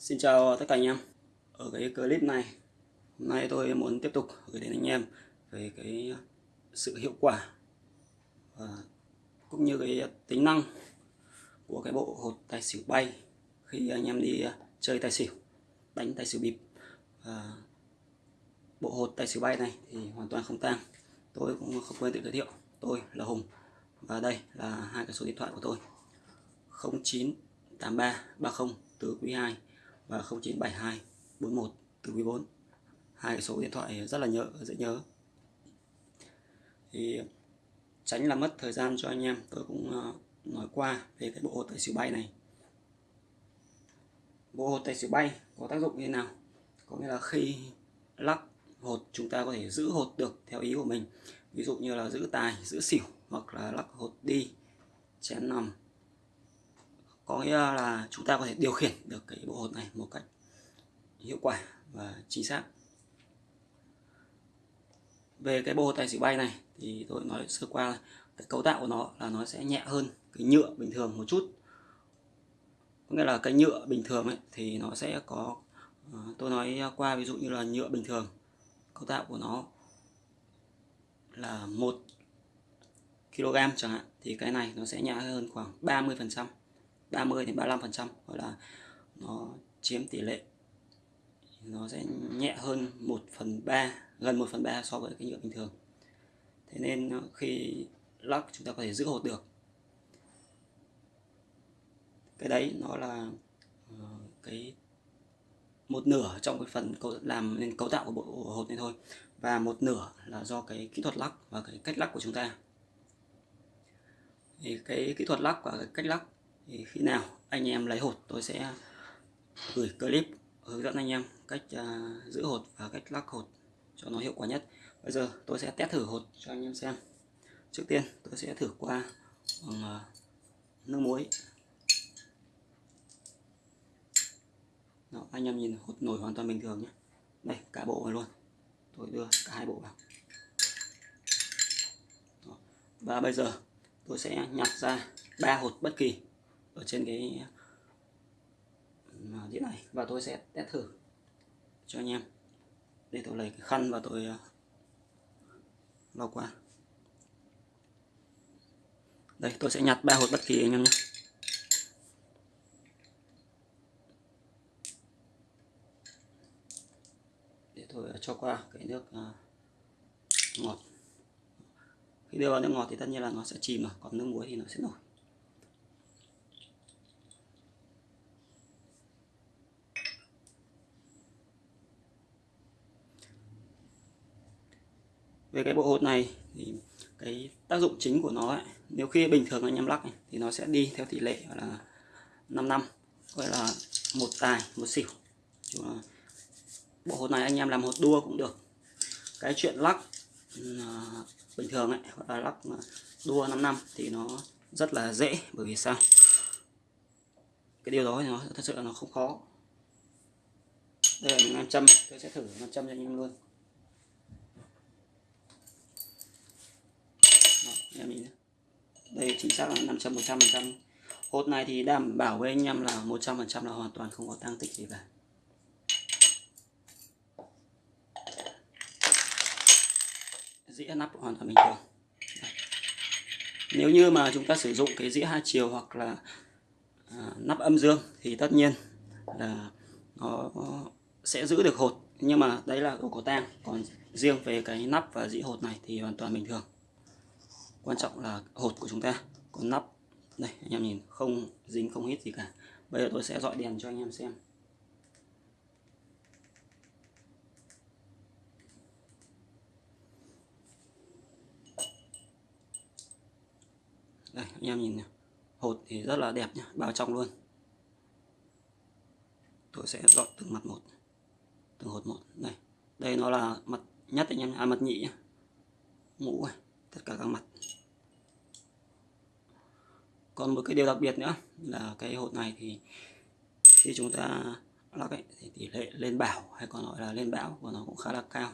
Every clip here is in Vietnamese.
Xin chào tất cả anh em. Ở cái clip này, Hôm nay tôi muốn tiếp tục gửi đến anh em Về cái sự hiệu quả và Cũng như cái tính năng Của cái bộ hột tài xỉu bay Khi anh em đi chơi tài xỉu, Đánh tài xỉu bịp. Và Bộ hột tài xỉu bay này thì hoàn toàn không tang. Tôi cũng không quên tự giới thiệu. Tôi là Hùng Và đây là hai cái số điện thoại của tôi. 0983 30 quý 2 và 0972 41 từ quý 4 hai số điện thoại rất là nhớ, dễ nhớ. Thì tránh là mất thời gian cho anh em. Tôi cũng ờ, nói qua về cái bộ hột tài xỉu bay này. Bộ hột tài xỉu bay có tác dụng như thế nào? Có nghĩa là khi lắc hột, chúng ta có thể giữ hột được theo ý của mình. Ví dụ như là giữ tài, giữ xỉu hoặc là lắc hột đi, chén nằm có nghĩa là chúng ta có thể điều khiển được cái bộ hột này một cách hiệu quả và chính xác. Về cái bộ hột tài xỉu bay này thì tôi nói sơ qua cái cấu tạo của nó là nó sẽ nhẹ hơn cái nhựa bình thường một chút. Có nghĩa là cái nhựa bình thường ấy thì nó sẽ có ờ, tôi nói qua ví dụ như là nhựa bình thường. Cấu tạo của nó là một kg chẳng hạn, thì cái này nó sẽ nhẹ hơn khoảng 30 phần trăm. 30 đến 35 phần trăm, gọi là nó chiếm tỷ lệ. Nó sẽ nhẹ hơn 1 phần 3 gần 1 phần 3 so với cái nhựa bình thường. Thế nên ờ, khi lắc chúng ta có thể giữ hột được. Cái đấy nó là ờ, cái một nửa trong cái phần làm nên cấu tạo của bộ hột này thôi, và một nửa là do cái kỹ thuật lắc và cái cách lắc của chúng ta. Thì cái kỹ thuật lắc và cái cách lắc thì khi nào anh em lấy hột tôi sẽ gửi clip hướng dẫn anh em cách uh, giữ hột và cách lắc hột cho nó hiệu quả nhất. Bây giờ tôi sẽ test thử hột cho anh em xem. Trước tiên tôi sẽ thử qua bằng uh, nước muối. Đó, anh em nhìn hột nổi hoàn toàn bình thường nhé. Đây cả bộ này luôn. Tôi đưa cả hai bộ vào. Đó. và bây giờ tôi sẽ nhặt ra ba hột bất kỳ ở trên cái đĩa này và tôi sẽ test thử cho anh em để tôi lấy cái khăn và tôi ờ, lau qua. Đây, tôi sẽ nhặt ba hột bất kỳ anh em nhé. Để tôi ờ, cho qua cái nước ờ, ngọt. Khi đưa vào nước ngọt thì tất nhiên là nó sẽ chìm rồi còn nước muối thì nó sẽ nổi. Về cái bộ hột này thì cái tác dụng chính của nó ấy, nếu khi bình thường anh em lắc ấy, thì nó sẽ đi theo tỷ lệ là 5 năm gọi là một tài một xỉu. Bộ hột này anh em làm hột đua cũng được. Cái chuyện lắc uh, bình thường ấy hoặc là lắc đua 5 năm thì nó rất là dễ bởi vì sao? Cái điều đó thì nó thật sự là nó không khó. Đây là những nam châm tôi sẽ thử nam châm cho anh em luôn. Em mình đây chính xác là 500 100 trăm hột này thì đảm bảo với anh em là 100 phần trăm là hoàn toàn không có tăng tích gì cả. Dĩa nắp hoàn toàn bình thường. Nếu như mà chúng ta sử dụng cái dĩa hai chiều hoặc là à, nắp âm dương thì tất nhiên là nó sẽ giữ được hột. Nhưng mà đấy là đồ cổ tang. Còn riêng về cái nắp và dĩa hột này thì hoàn toàn bình thường quan trọng là hột của chúng ta có nắp. Đây, anh em nhìn, không dính, không hít gì cả. Bây giờ tôi sẽ dọi đèn cho anh em xem. Đây, anh em nhìn này. hột thì rất là đẹp nhá, bao trong luôn. Tôi sẽ dọi từng mặt một, từng hột một. Đây đây nó là mặt nhất anh em à mặt nhị nhá. Ngũ này tất cả các mặt. Còn một cái điều đặc biệt nữa là cái hột này thì khi chúng ta lắc ấy, thì tỷ lệ lên bảo hay còn gọi là lên bão của nó cũng khá là cao.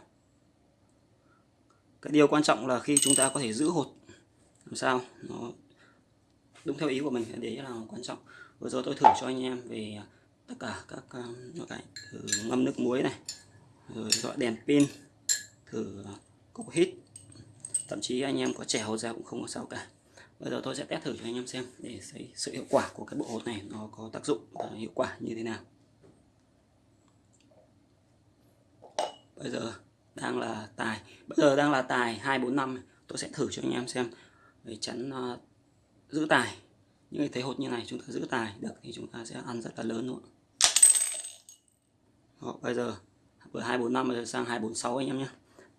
Cái điều quan trọng là khi chúng ta có thể giữ hột làm sao nó đúng theo ý của mình đấy là quan trọng. Vừa rồi tôi thử cho anh em về tất cả các um, loại thử ngâm nước muối này rồi dọi đèn pin thử cục hít thậm chí anh em có trẻ hột ra cũng không có sao cả. Bây giờ tôi sẽ test thử cho anh em xem để thấy sự hiệu quả của cái bộ hột này nó có tác dụng và hiệu quả như thế nào. Bây giờ đang là tài. Bây giờ đang là tài 245 tôi sẽ thử cho anh em xem để chắn uh, giữ tài. Những cái thế hột như này chúng ta giữ tài được thì chúng ta sẽ ăn rất là lớn luôn. Đó, bây giờ vừa 245 bây giờ sang 246 anh em nhé.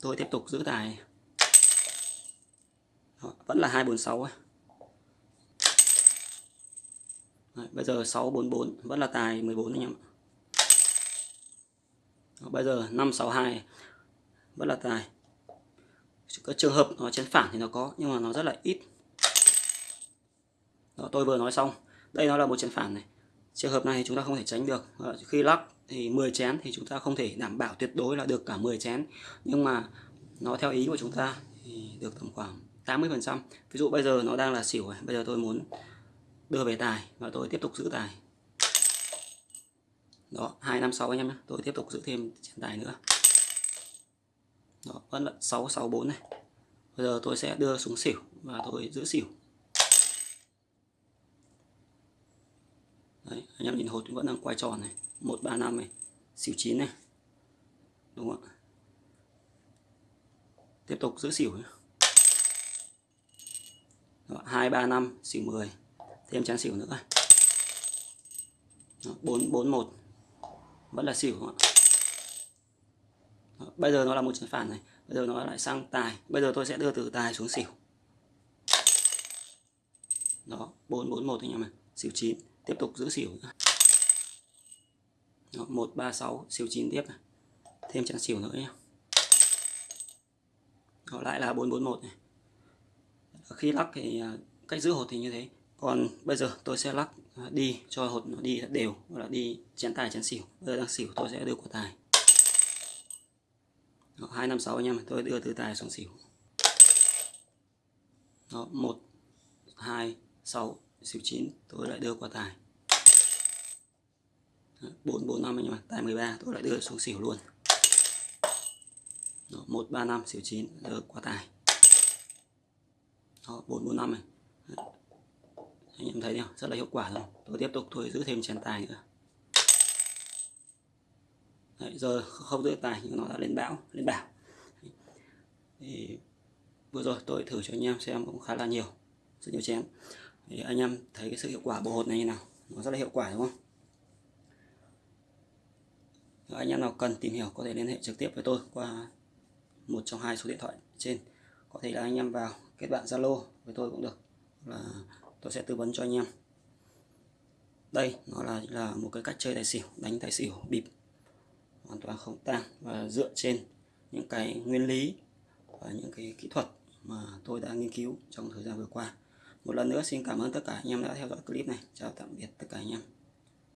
Tôi tiếp tục giữ tài vẫn là 246. Đấy, bây giờ 644 vẫn là tài 14 anh em bây giờ 562 vẫn là tài. Có trường hợp nó chén phản thì nó có nhưng mà nó rất là ít. Đó, tôi vừa nói xong. Đây nó là một chén phản này. Trường hợp này chúng ta không thể tránh được. Khi lắc thì 10 chén thì chúng ta không thể đảm bảo tuyệt đối là được cả 10 chén. Nhưng mà nó theo ý của chúng ta thì được tầm khoảng 80 phần trăm. Ví dụ bây giờ nó đang là xỉu bây giờ tôi muốn đưa về tài và tôi tiếp tục giữ tài. Đó hai năm sáu anh em nhé tôi tiếp tục giữ thêm chén tài nữa. Đó vẫn là sáu sáu bốn này. Bây giờ tôi sẽ đưa xuống xỉu và tôi giữ xỉu. Đấy, anh em nhìn hột vẫn đang quay tròn này. Một ba năm này. Xỉu chín này. Đúng không ạ? Tiếp tục giữ xỉu hai ba năm xỉu 10 thêm trắng xỉu nữa bốn bốn một. Vẫn là xỉu không ạ? Bây giờ nó là một trận phản này. Bây giờ nó lại sang tài. Bây giờ tôi sẽ đưa từ tài xuống xỉu. Đó bốn bốn một anh em ạ. Xỉu chín. Tiếp tục giữ xỉu một ba sáu. Xỉu chín tiếp này. Thêm trắng xỉu nữa nhé Đó, lại là bốn bốn một này khi lắc thì à, cách giữ hột thì như thế. Còn bây giờ tôi sẽ lắc à, đi cho hột nó đi đều, hoặc là đi chén tài, chén xỉu. Bây giờ đang xỉu, tôi sẽ đưa của tài. Hai năm sáu anh em tôi đưa từ tài xuống xỉu. Đó, một, hai, sáu, xỉu chín, tôi lại đưa qua tài. Bốn bốn, năm anh em tài 13 tôi lại đưa xuống xỉu luôn. Một, ba, năm, xỉu chín, đưa qua tài đó bốn bốn năm này. Anh em thấy không rất là hiệu quả rồi. Tôi tiếp tục tôi giữ thêm chén tài nữa. Đấy, giờ không giữ tài nhưng nó đã lên bão lên bảo thì vừa rồi tôi thử cho anh em xem cũng khá là nhiều rất nhiều chén. Thì anh em thấy cái sự hiệu quả bộ hột này như nào? Nó rất là hiệu quả đúng không? Anh em nào cần tìm hiểu có thể liên hệ trực tiếp với tôi qua một trong hai số điện thoại trên. Có thể là anh em vào kết bạn zalo với tôi cũng được. Là tôi sẽ tư vấn cho anh em. Đây, nó là là một cái cách chơi tài xỉu, đánh tài xỉu bịp. Hoàn toàn không tang và dựa trên những cái nguyên lý và những cái kỹ thuật mà tôi đã nghiên cứu trong thời gian vừa qua. Một lần nữa, xin cảm ơn tất cả anh em đã theo dõi clip này. Chào tạm biệt tất cả anh em.